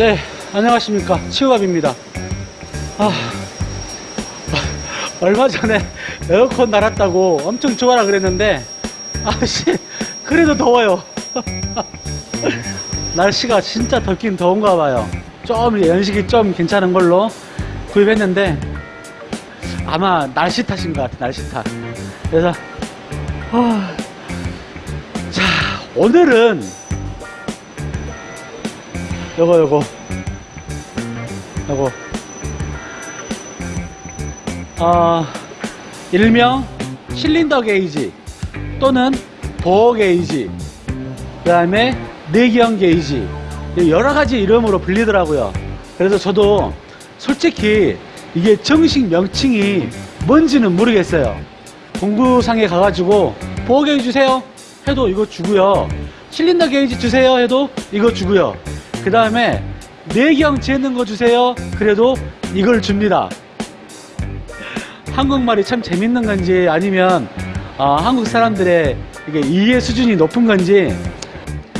네, 안녕하십니까. 치우갑입니다. 아, 얼마 전에 에어컨 달았다고 엄청 좋아라 그랬는데, 아씨, 그래도 더워요. 날씨가 진짜 덥긴 더운가 봐요. 좀 연식이 좀 괜찮은 걸로 구입했는데, 아마 날씨 탓인 것 같아, 날씨 탓. 그래서, 아, 자, 오늘은 요거 요거. 요거. 어, 일명 실린더 게이지 또는 보호 게이지 그 다음에 내기형 게이지. 여러 가지 이름으로 불리더라고요. 그래서 저도 솔직히 이게 정식 명칭이 뭔지는 모르겠어요. 공구상에 가가지고 보호 게이지 주세요 해도 이거 주고요. 실린더 게이지 주세요 해도 이거 주고요 그 다음에 내경 재는 거 주세요. 그래도 이걸 줍니다. 한국말이 참 재밌는 건지 아니면 어, 한국 사람들의 이게 이해 수준이 높은 건지.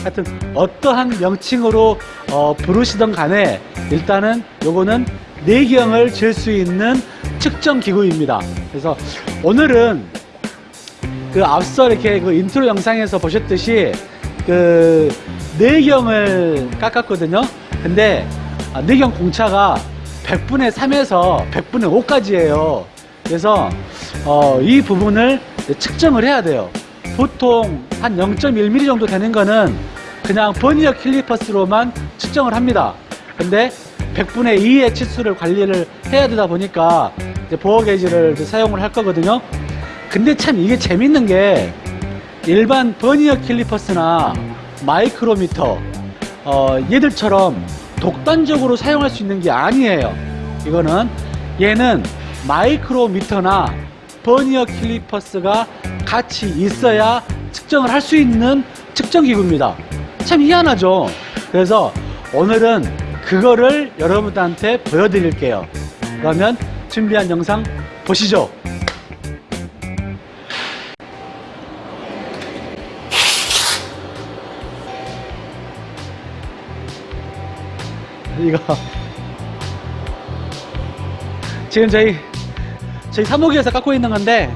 하여튼 어떠한 명칭으로 어, 부르시던 간에 일단은 요거는 내경을 잴 수 있는 측정 기구입니다. 그래서 오늘은 그 앞서 이렇게 그 인트로 영상에서 보셨듯이 그 내경을 깎았거든요. 근데 아, 내경 공차가 100분의 3에서 100분의 5까지예요. 그래서 어, 이 부분을 측정을 해야 돼요. 보통 한 0.1mm 정도 되는 거는 그냥 버니어 캘리퍼스로만 측정을 합니다. 근데 100분의 2의 치수를 관리를 해야 되다 보니까 보호 게이지를 사용을 할 거거든요. 근데 참 이게 재밌는 게 일반 버니어 킬리퍼스나 마이크로미터. 어, 얘들처럼 독단적으로 사용할 수 있는 게 아니에요. 이거는 얘는 마이크로미터나 버니어 킬리퍼스가 같이 있어야 측정을 할 수 있는 측정 기구입니다. 참 희한하죠? 그래서 오늘은 그거를 여러분들한테 보여드릴게요. 그러면 준비한 영상 보시죠 이거. 지금 저희 저희 사무기에서 깎고 있는 건데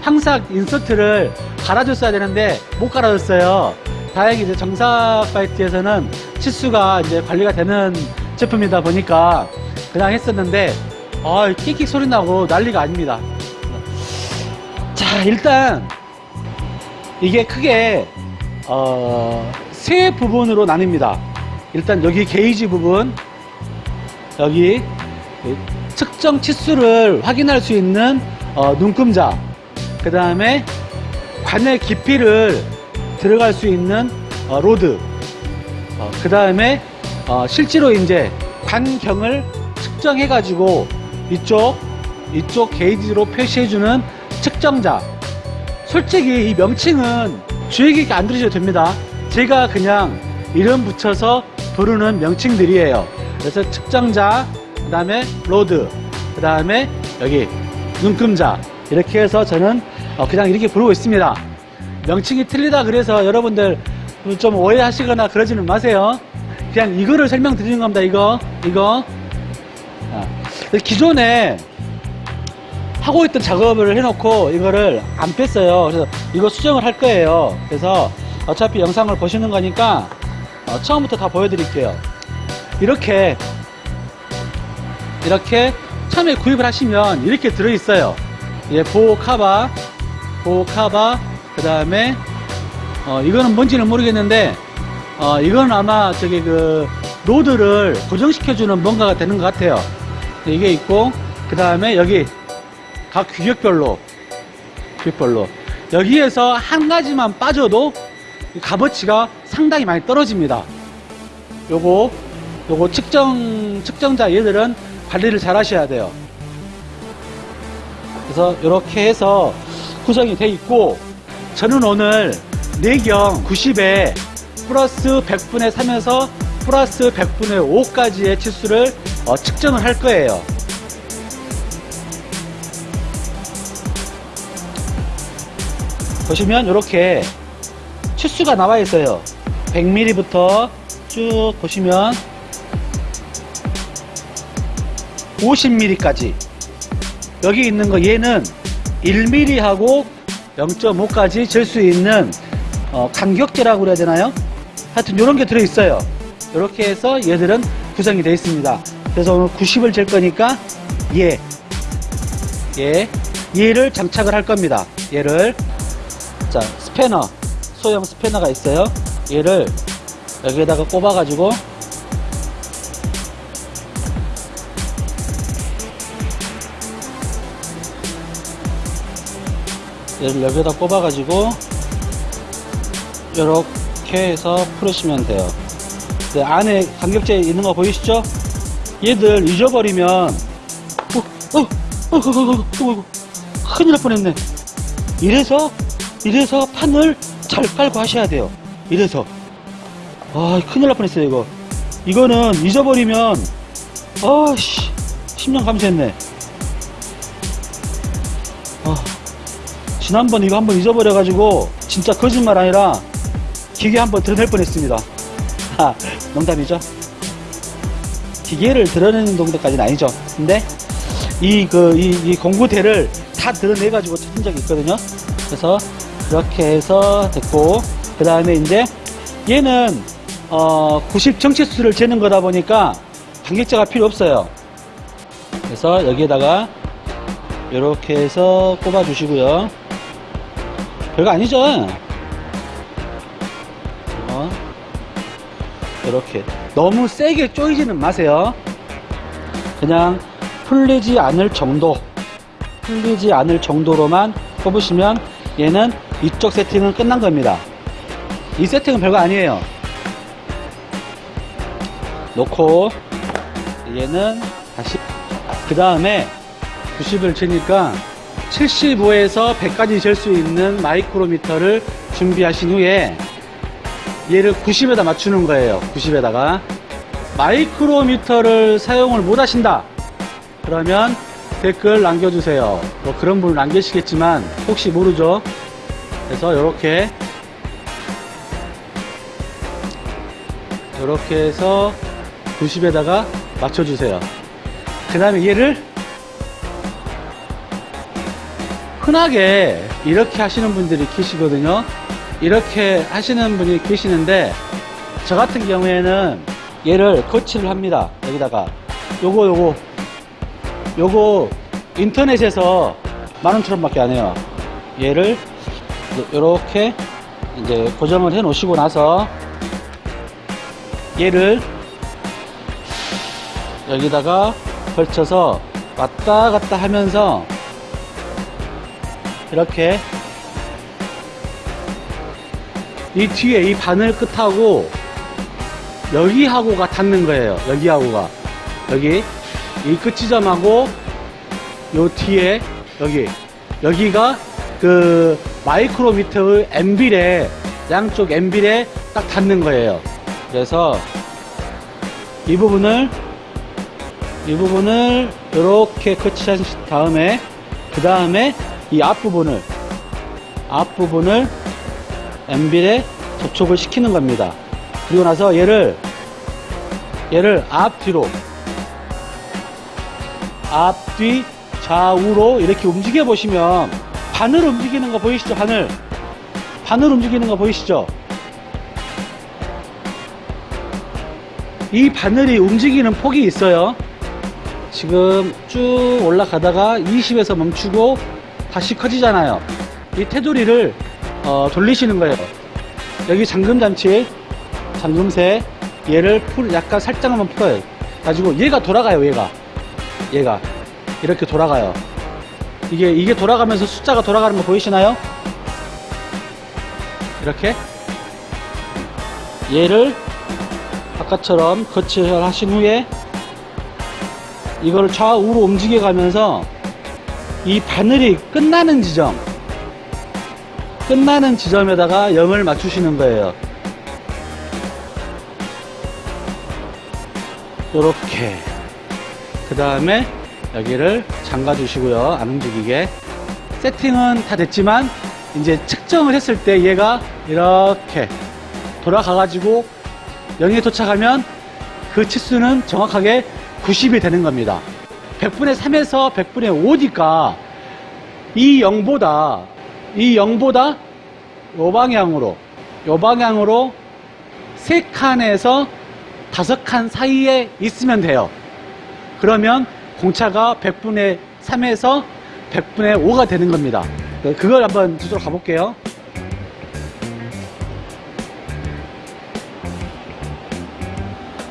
항상 인서트를 갈아줬어야 되는데 못 갈아줬어요. 다행히 이제 정삭 바이트에서는 치수가 이제 관리가 되는 제품이다 보니까 그냥 했었는데 아 킥킥 소리 나고 난리가 아닙니다. 자 일단 이게 크게 어, 세 부분으로 나뉩니다 일단 여기 게이지 부분 여기 측정 치수를 확인할 수 있는 어, 눈금자 그 다음에 관의 깊이를 들어갈 수 있는 어, 로드 어, 그 다음에 어, 실제로 이제 관경을 측정해 가지고 이쪽 이쪽 게이지로 표시해주는 측정자. 솔직히 이 명칭은 주의 깊게 안 들으셔도 됩니다. 제가 그냥 이름 붙여서 부르는 명칭들이에요. 그래서 측정자 그 다음에 로드 그 다음에 여기 눈금자. 이렇게 해서 저는 어, 그냥 이렇게 부르고 있습니다. 명칭이 틀리다 그래서 여러분들 좀 오해하시거나 그러지는 마세요. 그냥 이거를 설명드리는 겁니다. 이거 이거. 아, 기존에 하고 있던 작업을 해놓고 이거를 안 뺐어요. 그래서 이거 수정을 할 거예요. 그래서 어차피 영상을 보시는 거니까 어, 처음부터 다 보여드릴게요. 이렇게 이렇게 처음에 구입을 하시면 이렇게 들어있어요. 예, 보호 카바 보호 카바 그 다음에 어, 이거는 뭔지는 모르겠는데 어, 이건 아마 저기 그 로드를 고정시켜주는 뭔가가 되는 것 같아요. 이게 있고 그 다음에 여기 각 규격별로 규격별로. 여기에서 한 가지만 빠져도 이 값어치가 상당히 많이 떨어집니다. 요거 요거 측정 측정자 얘들은 관리를 잘 하셔야 돼요. 그래서 이렇게 해서 구성이 돼 있고 저는 오늘 내경 90에 플러스 100분의 3에서 플러스 100분의 5까지의 치수를 어, 측정을 할 거예요. 보시면 이렇게 치수가 나와 있어요. 100mm부터 쭉 보시면 50mm까지 여기 있는 거 얘는 1mm하고 0.5까지 잴수 있는 어, 간격제라고 그래야 되나요? 하여튼 이런 게 들어있어요. 이렇게 해서 얘들은 구성이 되어 있습니다. 그래서 오늘 90을 잴 거니까 얘, 얘, 얘를 장착을 할 겁니다. 얘를 자 스패너, 소형 스패너가 있어요. 얘를 여기에다가 꼽아가지고 얘를 여기에다 꼽아가지고 이렇게 해서 풀으시면 돼요. 네, 안에 간격제 있는 거 보이시죠? 얘들 잊어버리면 어, 어, 어, 어, 어, 어, 어, 어, 어, 어. 큰일 날 뻔했네. 이래서 이래서 판을 잘 깔고 하셔야 돼요. 이래서 아 큰일 날 뻔했어요 이거. 이거는 잊어버리면 아씨 10년 감수했네. 아, 지난번 이거 한번 잊어버려 가지고 진짜 거짓말 아니라 기계 한번 드러낼 뻔했습니다. 아, 농담이죠. 기계를 드러내는 정도까지는 아니죠. 근데 이 그 이 이 공구대를 다 드러내 가지고 찾은 적이 있거든요. 그래서 이렇게 해서 됐고 그 다음에 이제 얘는 어 90 정치수를 재는 거다 보니까 간격자가 필요 없어요. 그래서 여기에다가 이렇게 해서 꼽아 주시고요. 별거 아니죠? 어, 이렇게 너무 세게 조이지는 마세요. 그냥 풀리지 않을 정도, 풀리지 않을 정도로만 꼽으시면 얘는 이쪽 세팅은 끝난 겁니다. 이 세팅은 별거 아니에요. 놓고 얘는 다시 그 다음에 90을 치니까 75에서 100까지 잴 수 있는 마이크로미터를 준비하신 후에 얘를 90에다 맞추는 거예요. 90에다가. 마이크로미터를 사용을 못 하신다. 그러면 댓글 남겨주세요. 뭐 그런 분을 남기시겠지만 혹시 모르죠? 그래서 이렇게 이렇게 해서 90에다가 맞춰주세요 그 다음에 얘를 흔하게 이렇게 하시는 분들이 계시거든요. 이렇게 하시는 분이 계시는데 저 같은 경우에는 얘를 거치를 합니다. 여기다가 요거 요거 요거 인터넷에서 만원처럼 밖에 안 해요. 얘를 이렇게 이제 고정을 해 놓으시고 나서 얘를 여기다가 걸쳐서 왔다 갔다 하면서 이렇게 이 뒤에 이 바늘 끝하고 여기하고가 닿는 거예요. 여기하고가 여기 이 끝지점하고 요 뒤에 여기 여기가 그 마이크로미터의 엠빌에 양쪽 엠빌에 딱 닿는 거예요. 그래서 이 부분을 이 부분을 이렇게 커치한 다음에 그 다음에 이 앞부분을 앞부분을 엠빌에 접촉을 시키는 겁니다. 그리고 나서 얘를 얘를 앞뒤로 앞뒤 좌우로 이렇게 움직여 보시면 바늘 움직이는 거 보이시죠? 바늘 바늘 움직이는 거 보이시죠? 이 바늘이 움직이는 폭이 있어요. 지금 쭉 올라가다가 20에서 멈추고 다시 커지잖아요. 이 테두리를 어, 돌리시는 거예요. 여기 잠금장치, 잠금새 얘를 풀 약간 살짝만 풀어요. 가지고 얘가 돌아가요. 얘가 얘가 이렇게 돌아가요. 이게 이게 돌아가면서 숫자가 돌아가는 거 보이시나요? 이렇게 얘를 아까처럼 거치를 하신 후에 이걸 좌우로 움직여 가면서 이 바늘이 끝나는 지점 끝나는 지점에다가 0을 맞추시는 거예요. 요렇게. 그 다음에 여기를 잠가 주시고요. 안 움직이게. 세팅은 다 됐지만 이제 측정을 했을 때 얘가 이렇게 돌아가 가지고 0에 도착하면 그 치수는 정확하게 90이 되는 겁니다. 100분의 3에서 100분의 5니까 이 0보다 이 0보다 요 방향으로 요 방향으로 3칸에서 5칸 사이에 있으면 돼요. 그러면 공차가 100분의 3에서 100분의 5가 되는 겁니다. 그걸 한번 주도록 가볼게요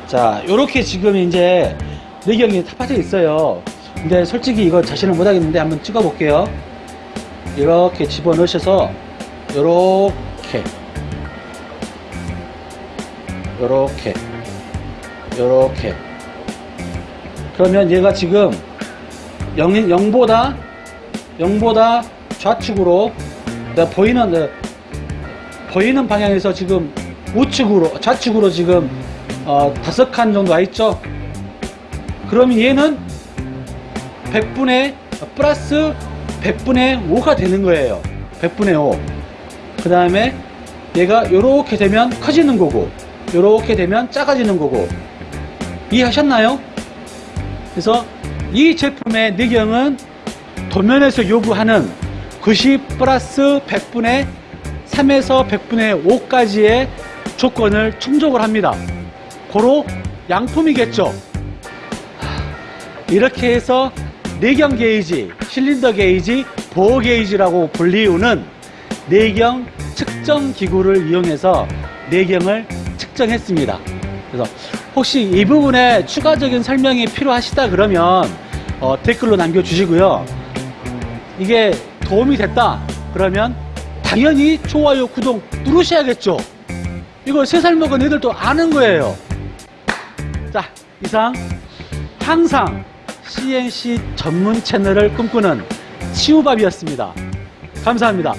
자 요렇게 지금 이제 내경이 다 빠져 있어요. 근데 솔직히 이거 자신을 못하겠는데 한번 찍어 볼게요. 이렇게 집어 넣으셔서 요렇게. 요렇게. 요렇게. 그러면 얘가 지금 0, 0보다 0보다 좌측으로 내가 보이는 네, 보이는 방향에서 지금 우측으로 좌측으로 지금 어, 다섯 칸 정도 와 있죠 그러면 얘는 100분의 플러스 100분의 5가 되는 거예요 100분의 5그 다음에 얘가 이렇게 되면 커지는 거고 이렇게 되면 작아지는 거고 이해하셨나요? 그래서 이 제품의 내경은 도면에서 요구하는 90 플러스 100분의 3에서 100분의 5까지의 조건을 충족을 합니다. 고로 양품이겠죠. 이렇게 해서 내경 게이지, 실린더 게이지, 보호 게이지라고 불리우는 내경 측정 기구를 이용해서 내경을 측정했습니다. 그래서 혹시 이 부분에 추가적인 설명이 필요하시다 그러면 어, 댓글로 남겨주시고요. 이게 도움이 됐다 그러면 당연히 좋아요, 구독 누르셔야겠죠. 이걸 세 살 먹은 애들도 아는 거예요. 자, 이상 항상 CNC 전문 채널을 꿈꾸는 치우밥이었습니다. 감사합니다.